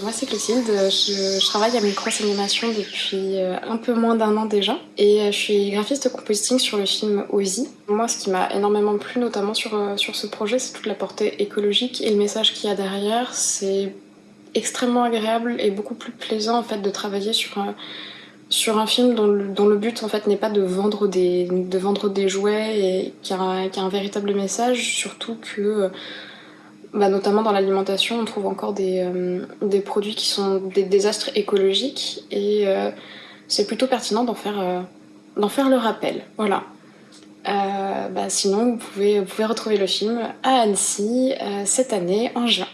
Moi c'est Clotilde, je, je, travaille à Micros Animation depuis euh, un peu moins d'un an déjà et euh, je suis graphiste compositing sur le film Ozzy. Moi ce qui m'a énormément plu notamment sur, euh, sur ce projet c'est toute la portée écologique et le message qu'il y a derrière. C'est extrêmement agréable et beaucoup plus plaisant en fait de travailler sur un, sur un film dont le, dont le but en fait n'est pas de vendre des, de vendre des jouets et qui a un véritable message, surtout que bah, notamment dans l'alimentation, on trouve encore des, euh, des, produits qui sont des désastres écologiques et euh, c'est plutôt pertinent d'en faire, euh, faire le rappel. Voilà. Euh, bah, sinon, vous pouvez, vous pouvez retrouver le film à Annecy cette année en juin.